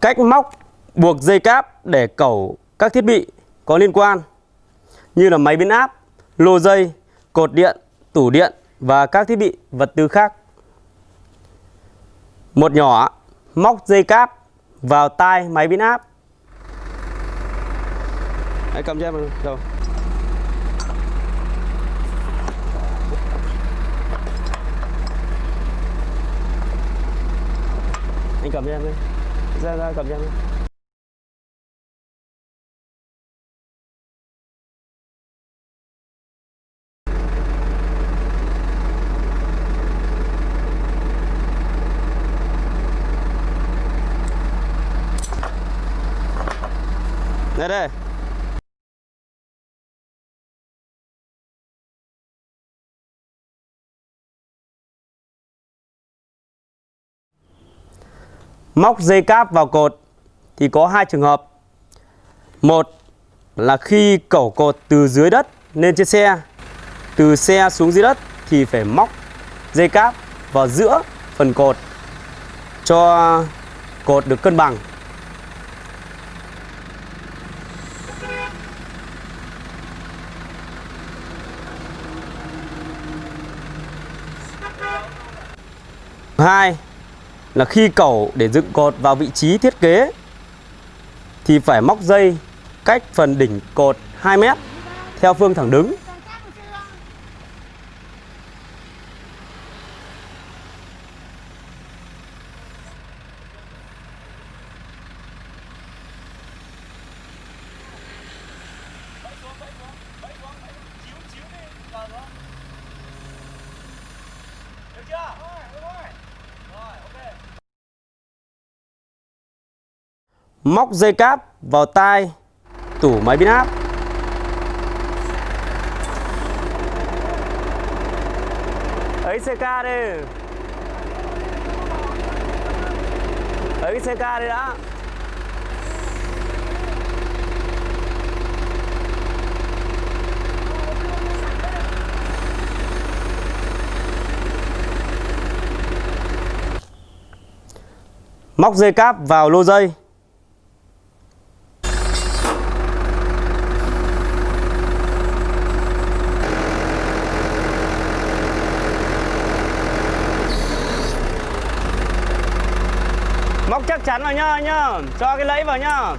Cách móc buộc dây cáp để cẩu các thiết bị có liên quan như là máy biến áp, lô dây, cột điện, tủ điện và các thiết bị vật tư khác. Một nhỏ móc dây cáp vào tai máy biến áp. Hãy cầm cho em rồi. Anh cầm cho em đi. Ra ra cầm cho. Đây đây. Móc dây cáp vào cột thì có hai trường hợp. Một là khi cẩu cột từ dưới đất lên trên xe, từ xe xuống dưới đất thì phải móc dây cáp vào giữa phần cột cho cột được cân bằng. Hai là khi cầu để dựng cột vào vị trí thiết kế, thì phải móc dây cách phần đỉnh cột 2 mét theo phương thẳng đứng. Móc dây cáp vào tai tủ máy biến áp. Ấy CK đi. Ấy CK đi đã. Móc dây cáp vào lô dây. Móc chắc chắn vào nhá nhá. Cho cái lẫy vào nhá.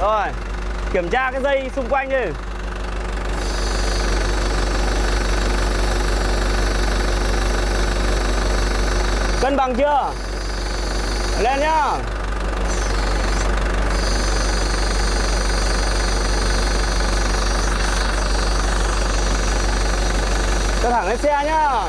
Rồi, Kiểm tra cái dây xung quanh đi. Cân bằng chưa? Lên nhá. Cho thẳng lên xe nhá.